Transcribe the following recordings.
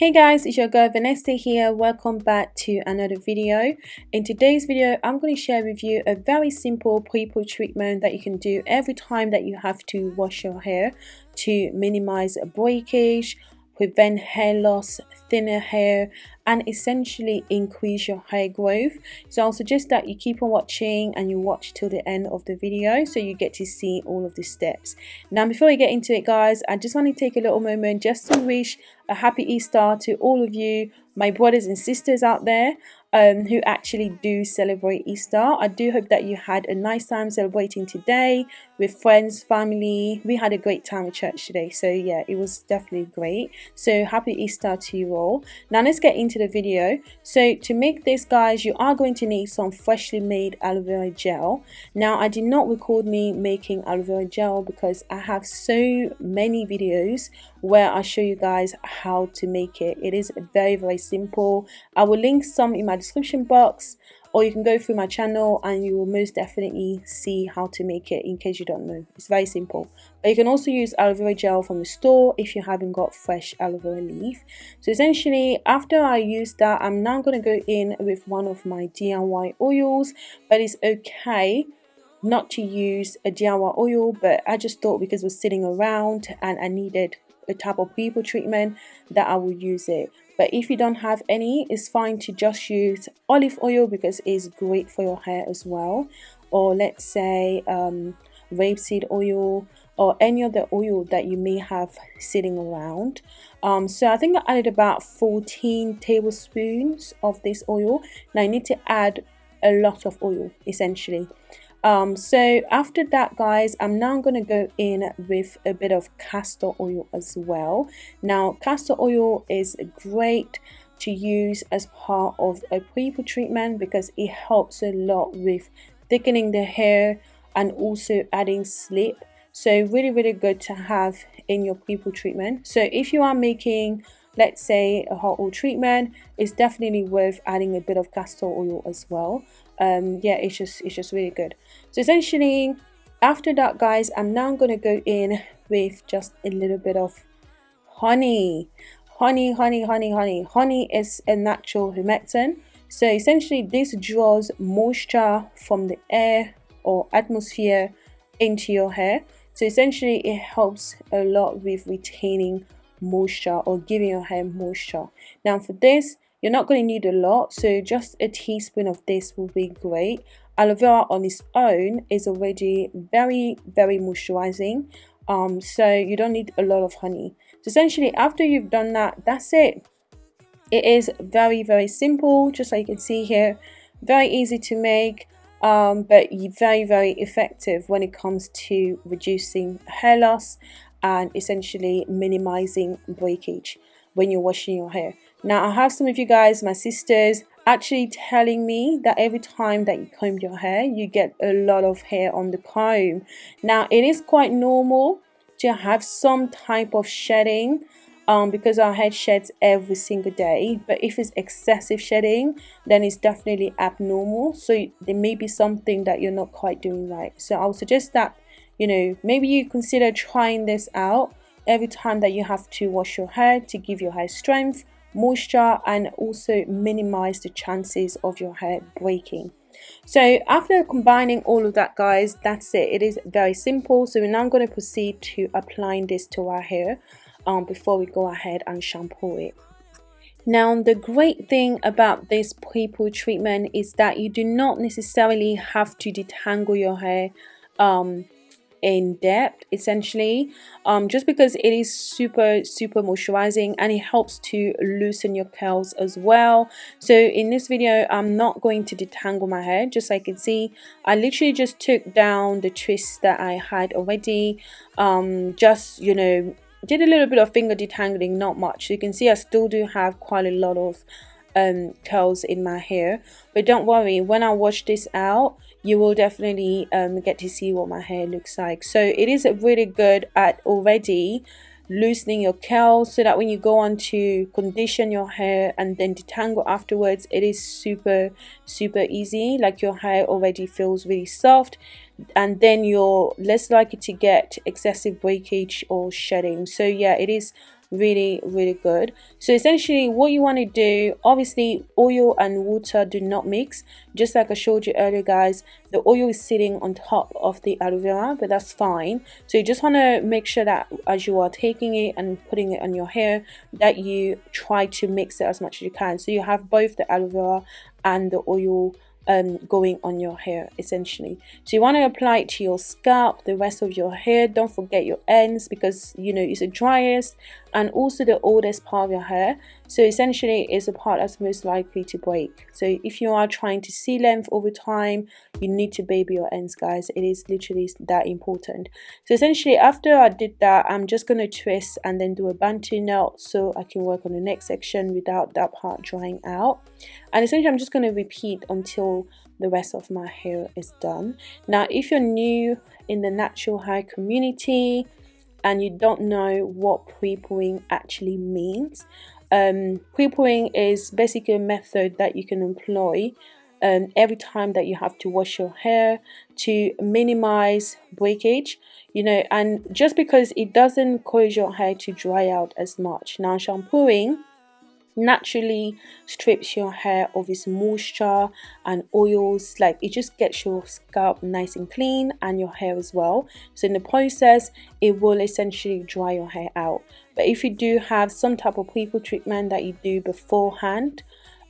Hey guys, it's your girl Vanessa here. Welcome back to another video. In today's video, I'm going to share with you a very simple pre-poo treatment that you can do every time that you have to wash your hair to minimize breakage prevent hair loss, thinner hair, and essentially increase your hair growth. So I'll suggest that you keep on watching and you watch till the end of the video so you get to see all of the steps. Now before we get into it guys, I just want to take a little moment just to wish a happy Easter to all of you, my brothers and sisters out there um, who actually do celebrate Easter. I do hope that you had a nice time celebrating today with friends, family. We had a great time at church today. So yeah, it was definitely great. So happy Easter to you all. Now let's get into the video. So to make this guys, you are going to need some freshly made aloe vera gel. Now I did not record me making aloe vera gel because I have so many videos where I show you guys how to make it. It is very very simple. I will link some in my description box or you can go through my channel and you will most definitely see how to make it in case you don't know. It's very simple. But you can also use aloe vera gel from the store if you haven't got fresh aloe vera leaf. So essentially after i use that i'm now going to go in with one of my diy oils but it's okay not to use a diy oil but i just thought because we're sitting around and i needed a type of pre-poo treatment that i will use it but if you don't have any it's fine to just use olive oil because it's great for your hair as well. Or let's say um, rapeseed oil or any other oil that you may have sitting around. Um, so I think I added about 14 tablespoons of this oil. Now I need to add a lot of oil essentially um, so after that guys i'm now going to go in with a bit of castor oil as well. Now castor oil is great to use as part of a pre-poo treatment because it helps a lot with thickening the hair and also adding slip. So really really good to have in your pre-poo treatment. So if you are making let's say a hot oil treatment it's definitely worth adding a bit of castor oil as well. Um yeah it's just it's just really good. So essentially after that guys i'm now going to go in with just a little bit of honey. Honey honey honey honey. Honey is a natural humectant. So essentially this draws moisture from the air or atmosphere into your hair. So essentially it helps a lot with retaining moisture or giving your hair moisture. Now for this you're not going to need a lot so just a teaspoon of this will be great. Aloe vera on its own is already very very moisturizing um so you don't need a lot of honey. So essentially after you've done that that's it. It is very very simple just like you can see here. Very easy to make um, but very very effective when it comes to reducing hair loss and essentially minimizing breakage when you're washing your hair. Now I have some of you guys my sisters actually telling me that every time that you comb your hair you get a lot of hair on the comb. Now it is quite normal to have some type of shedding um, because our head sheds every single day. But if it's excessive shedding then it's definitely abnormal. So there may be something that you're not quite doing right. So I would suggest that you know maybe you consider trying this out every time that you have to wash your hair to give your hair strength moisture and also minimize the chances of your hair breaking. So after combining all of that guys that's it. It is very simple. So we're now going to proceed to applying this to our hair um, before we go ahead and shampoo it. Now the great thing about this pre-poo treatment is that you do not necessarily have to detangle your hair um, in depth essentially um, just because it is super super moisturizing and it helps to loosen your curls as well. So in this video I'm not going to detangle my hair just so you can see. I literally just took down the twists that I had already um, just you know did a little bit of finger detangling not much. You can see I still do have quite a lot of um, curls in my hair. But don't worry when I wash this out you will definitely um, get to see what my hair looks like. So it is really good at already loosening your curls so that when you go on to condition your hair and then detangle afterwards it is super super easy. Like your hair already feels really soft and then you're less likely to get excessive breakage or shedding. So yeah it is really really good. So essentially what you want to do obviously oil and water do not mix. Just like I showed you earlier guys the oil is sitting on top of the aloe vera but that's fine. So you just want to make sure that as you are taking it and putting it on your hair that you try to mix it as much as you can. So you have both the aloe vera and the oil um, going on your hair essentially. So you want to apply it to your scalp the rest of your hair. Don't forget your ends because you know it's the driest and also the oldest part of your hair so essentially it's a part that's most likely to break. So if you are trying to see length over time you need to baby your ends guys. It is literally that important. So essentially after I did that I'm just going to twist and then do a bantu knot so I can work on the next section without that part drying out. And essentially I'm just going to repeat until the rest of my hair is done. Now if you're new in the natural hair community and you don't know what pre-pooing actually means um, pre-pooing is basically a method that you can employ um, every time that you have to wash your hair to minimize breakage you know and just because it doesn't cause your hair to dry out as much. Now shampooing naturally strips your hair of its moisture and oils. Like it just gets your scalp nice and clean and your hair as well. So in the process it will essentially dry your hair out. But if you do have some type of pre-poo treatment that you do beforehand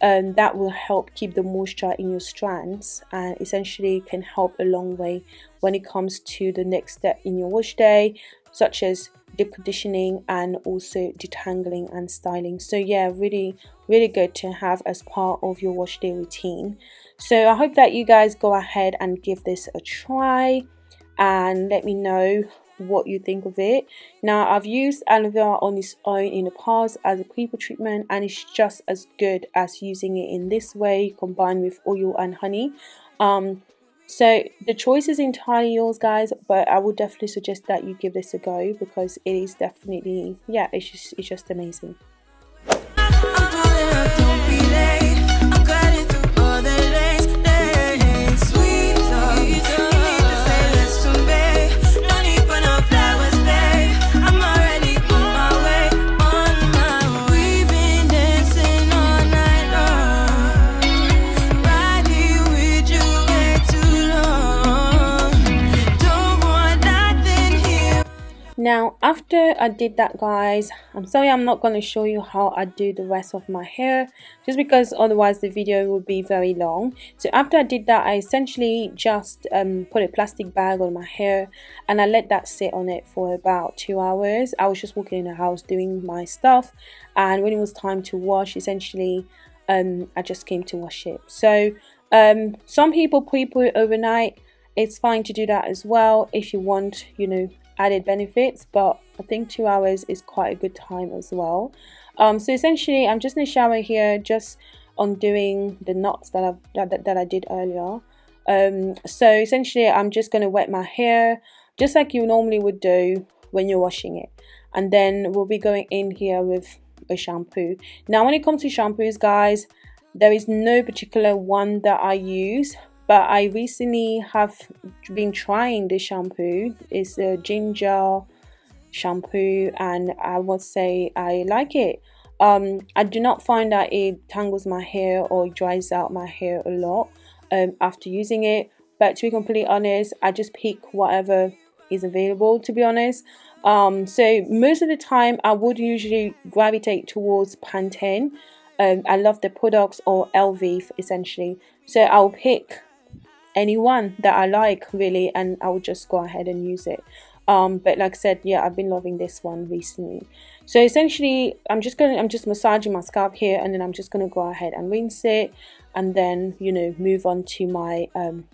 um, that will help keep the moisture in your strands and essentially can help a long way when it comes to the next step in your wash day such as deep conditioning and also detangling and styling. So yeah really really good to have as part of your wash day routine. So i hope that you guys go ahead and give this a try and let me know what you think of it. Now i've used aloe vera on its own in the past as a pre-poo treatment and it's just as good as using it in this way combined with oil and honey. Um so the choice is entirely yours guys but i would definitely suggest that you give this a go because it is definitely yeah it's just it's just amazing now after I did that guys I'm sorry I'm not going to show you how I do the rest of my hair just because otherwise the video would be very long. So after I did that I essentially just um, put a plastic bag on my hair and I let that sit on it for about two hours. I was just walking in the house doing my stuff and when it was time to wash essentially um, I just came to wash it. So um, some people pre-poo it overnight. It's fine to do that as well if you want you know added benefits but I think two hours is quite a good time as well. Um, so essentially I'm just in the shower here just undoing the knots that, I've, that, that I did earlier. Um, so essentially I'm just going to wet my hair just like you normally would do when you're washing it. And then we'll be going in here with a shampoo. Now when it comes to shampoos guys there is no particular one that I use but I recently have been trying this shampoo. It's a ginger shampoo and I would say I like it. Um, I do not find that it tangles my hair or dries out my hair a lot um, after using it. But to be completely honest I just pick whatever is available to be honest. Um, so most of the time I would usually gravitate towards Pantene. Um, I love the products or LV essentially. So I'll pick anyone that I like really and I will just go ahead and use it. Um, but like I said yeah I've been loving this one recently. So essentially I'm just gonna I'm just massaging my scalp here and then I'm just gonna go ahead and rinse it and then you know move on to my um,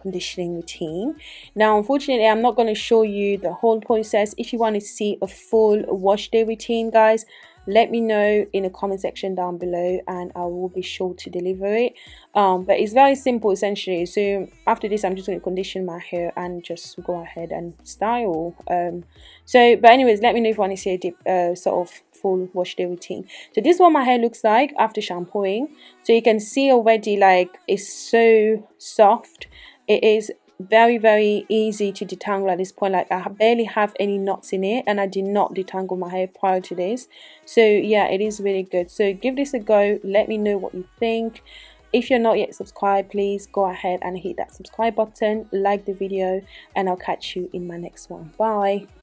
conditioning routine. Now unfortunately I'm not going to show you the whole process. If you want to see a full wash day routine guys let me know in the comment section down below and I will be sure to deliver it. Um, but it's very simple essentially. So after this I'm just going to condition my hair and just go ahead and style um, so but anyways let me know if you want to see a uh, sort of full wash day routine. So this is what my hair looks like after shampooing. So you can see already like it's so soft. It is very very easy to detangle at this point. Like I barely have any knots in it and I did not detangle my hair prior to this. So yeah it is really good. So give this a go. Let me know what you think. If you're not yet subscribed please go ahead and hit that subscribe button. Like the video and I'll catch you in my next one. Bye